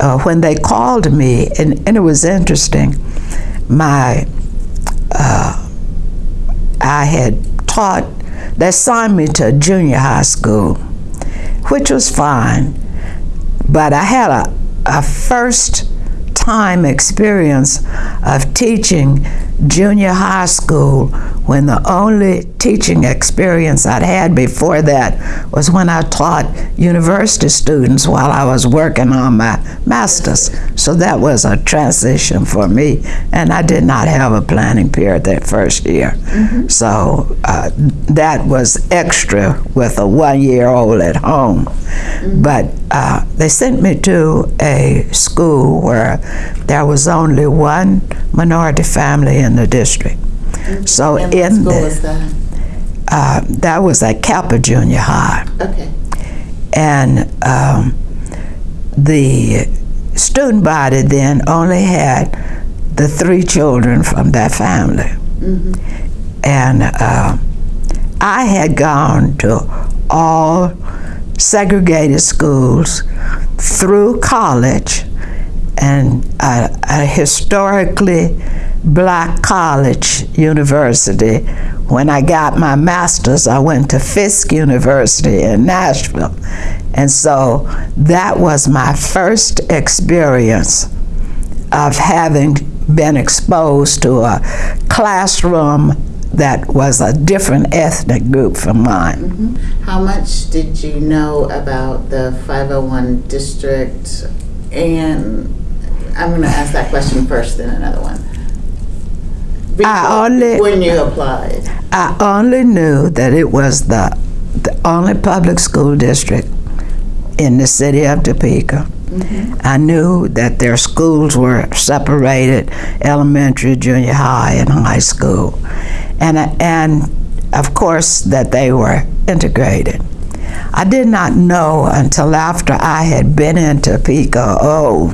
uh, when they called me, and, and it was interesting, my uh, I had taught. They assigned me to junior high school, which was fine, but I had a, a first time experience of teaching junior high school when the only teaching experience I'd had before that was when I taught university students while I was working on my master's. So that was a transition for me, and I did not have a planning period that first year. Mm -hmm. So uh, that was extra with a one-year-old at home. Mm -hmm. But uh, they sent me to a school where there was only one minority family in the district. So and in the, was that? Uh, that was at Capper Junior High. Okay. And um, the student body then only had the three children from that family. Mm -hmm. And uh, I had gone to all segregated schools through college and a, a historically black college university. When I got my master's, I went to Fisk University in Nashville. And so that was my first experience of having been exposed to a classroom that was a different ethnic group from mine. Mm -hmm. How much did you know about the 501 district? And I'm going to ask that question first, then another one. I only when you applied. I only knew that it was the the only public school district in the city of Topeka. Mm -hmm. I knew that their schools were separated, elementary, junior high, and high school. And, and of course that they were integrated. I did not know until after I had been in Topeka, oh,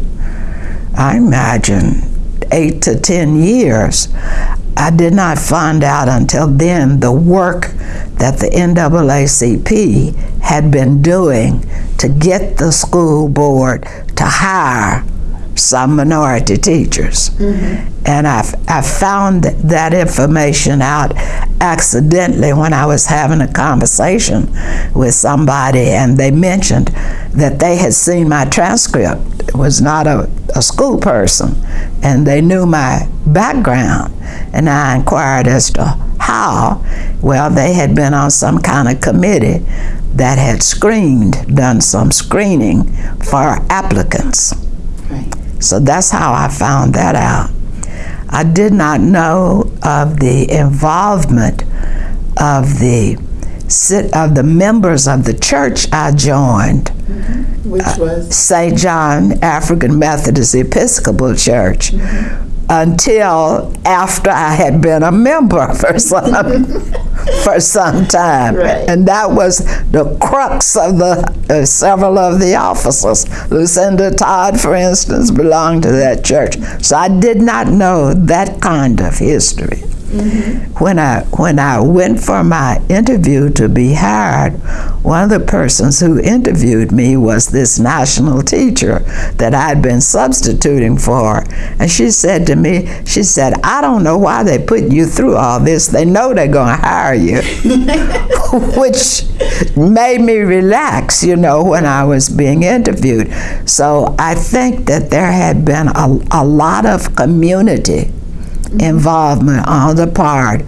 I imagine eight to 10 years. I did not find out until then the work that the NAACP had been doing to get the school board to hire some minority teachers. Mm -hmm. And I, I found that information out accidentally when I was having a conversation with somebody and they mentioned that they had seen my transcript. Was not a, a school person and they knew my background. And I inquired as to how. Well, they had been on some kind of committee that had screened, done some screening for applicants. So that's how I found that out. I did not know of the involvement of the of the members of the church I joined. Mm -hmm. Which was? Uh, St. John African Methodist Episcopal Church. Mm -hmm until after I had been a member for some for some time, right. and that was the crux of the uh, several of the officers. Lucinda Todd, for instance, belonged to that church, so I did not know that kind of history. Mm -hmm. When I when I went for my interview to be hired, one of the persons who interviewed me was this national teacher that I'd been substituting for, and she said to me, she said, "I don't know why they put you through all this. They know they're going to hire you," which made me relax, you know, when I was being interviewed. So I think that there had been a, a lot of community involvement on the part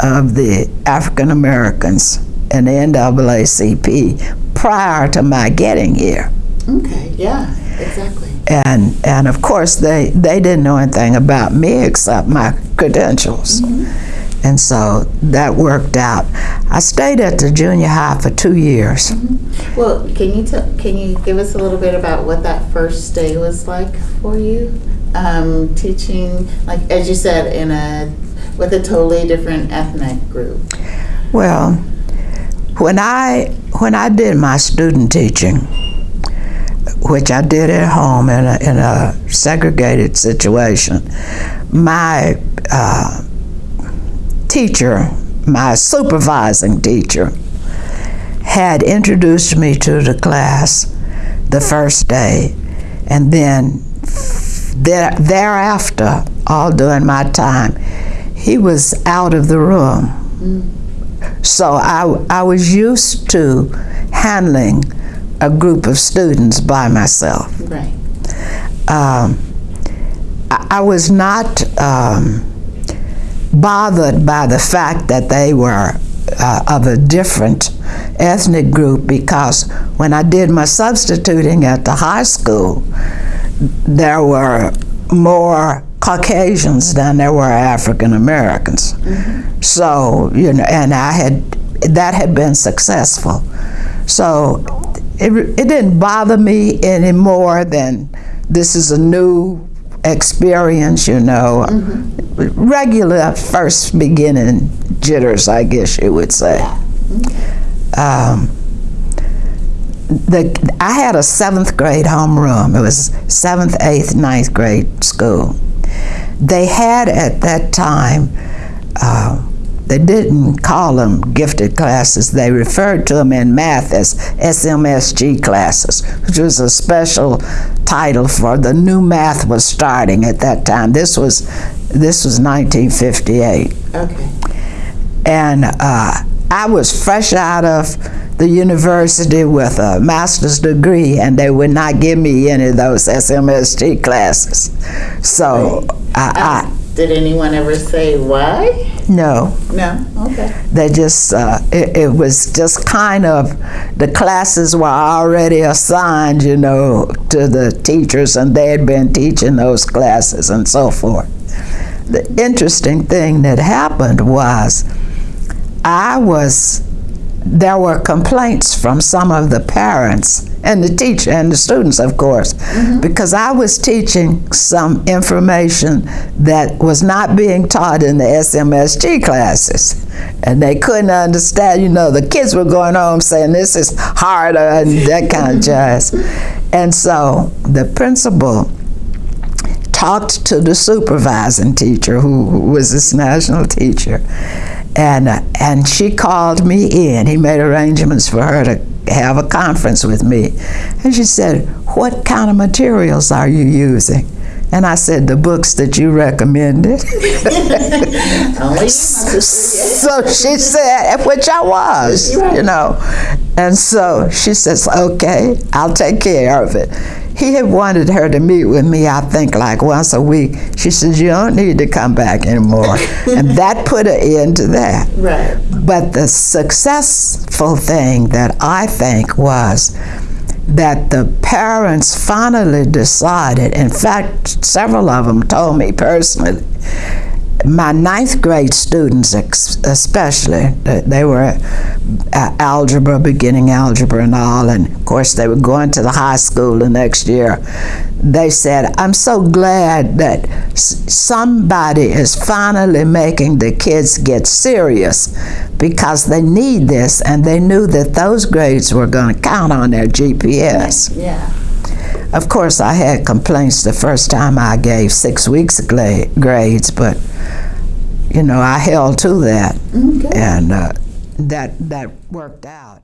of the African Americans in the NAACP prior to my getting here. Okay, yeah, exactly. And and of course they they didn't know anything about me except my credentials. Mm -hmm. And so that worked out. I stayed at the junior high for two years. Mm -hmm. Well, can you can you give us a little bit about what that first day was like for you? Um, teaching, like as you said, in a with a totally different ethnic group? Well, when I when I did my student teaching, which I did at home in a, in a segregated situation, my uh, teacher, my supervising teacher, had introduced me to the class the first day And then there, thereafter, all during my time, he was out of the room. So I, I was used to handling a group of students by myself. Right. Um, I, I was not um, bothered by the fact that they were uh, of a different ethnic group because when I did my substituting at the high school, there were more Caucasians than there were African Americans. So, you know, and I had, that had been successful. So it, it didn't bother me any more than this is a new experience, you know. Regular first beginning jitters, I guess you would say. Um, the, I had a seventh grade homeroom. It was seventh, eighth, ninth grade school. They had at that time, uh, they didn't call them gifted classes. They referred to them in math as SMSG classes, which was a special title for the new math was starting at that time. This was this was 1958 Okay. and uh, I was fresh out of the university with a master's degree, and they would not give me any of those SMSG classes. So I, Um, did anyone ever say why? No, No. Okay. they just uh, it, it was just kind of the classes were already assigned, you know, to the teachers, and they had been teaching those classes and so forth. The interesting thing that happened was I was there were complaints from some of the parents and the teacher and the students, of course, mm-hmm. because I was teaching some information that was not being taught in the SMSG classes. And they couldn't understand, you know, the kids were going home saying this is harder and that kind of jazz. And so the principal talked to the supervising teacher who was this national teacher and uh, and she called me in he made arrangements for her to have a conference with me and she said what kind of materials are you using and I said the books that you recommended Only you, my sister. so she said, which I was, you know. And so she says, okay, I'll take care of it. He had wanted her to meet with me, I think, like once a week. She says, you don't need to come back anymore. and that put an end to that. Right. But the successful thing that I think was that the parents finally decided, in fact, several of them told me personally, my ninth grade students ex- especially, they were uh, algebra, beginning algebra and all, and of course they were going to the high school the next year. They said, I'm so glad that s- somebody is finally making the kids get serious because they need this, and they knew that those grades were going to count on their GPS. Yeah. Of course, I had complaints the first time I gave six weeks grades, but you know I held to that, Okay. and uh, that that worked out.